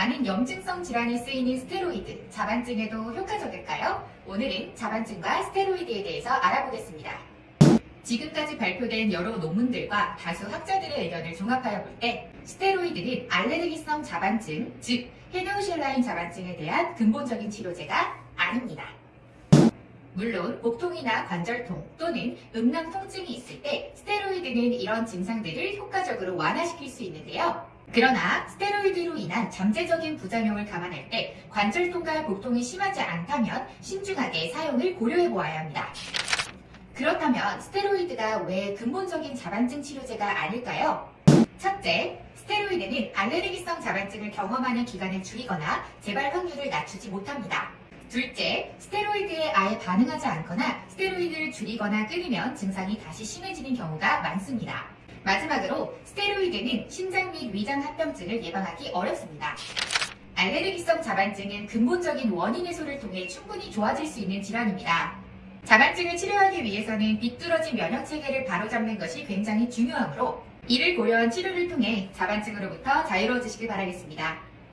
많은 염증성 질환에 쓰이는 스테로이드, 자반증에도 효과적일까요? 오늘은 자반증과 스테로이드에 대해서 알아보겠습니다. 지금까지 발표된 여러 논문들과 다수 학자들의 의견을 종합하여 볼 때 스테로이드는 알레르기성 자반증, 즉 헤노흐 쉔라인 자반증에 대한 근본적인 치료제가 아닙니다. 물론 복통이나 관절통 또는 음낭 통증이 있을 때 스테로이드는 이런 증상들을 효과적으로 완화시킬 수 있는데요. 그러나 스테로이드로 인한 잠재적인 부작용을 감안할 때 관절통과 복통이 심하지 않다면 신중하게 사용을 고려해 보아야 합니다. 그렇다면 스테로이드가 왜 근본적인 자반증 치료제가 아닐까요? 첫째, 스테로이드는 알레르기성 자반증을 경험하는 기간을 줄이거나 재발 확률을 낮추지 못합니다. 둘째, 스테로이드에 아예 반응하지 않거나 스테로이드를 줄이거나 끊으면 증상이 다시 심해지는 경우가 많습니다. 마지막으로 스테로이드는 신장 및 위장 합병증을 예방하기 어렵습니다. 알레르기성 자반증은 근본적인 원인 해소를 통해 충분히 좋아질 수 있는 질환입니다. 자반증을 치료하기 위해서는 비뚤어진 면역 체계를 바로잡는 것이 굉장히 중요하므로 이를 고려한 치료를 통해 자반증으로부터 자유로워지시길 바라겠습니다.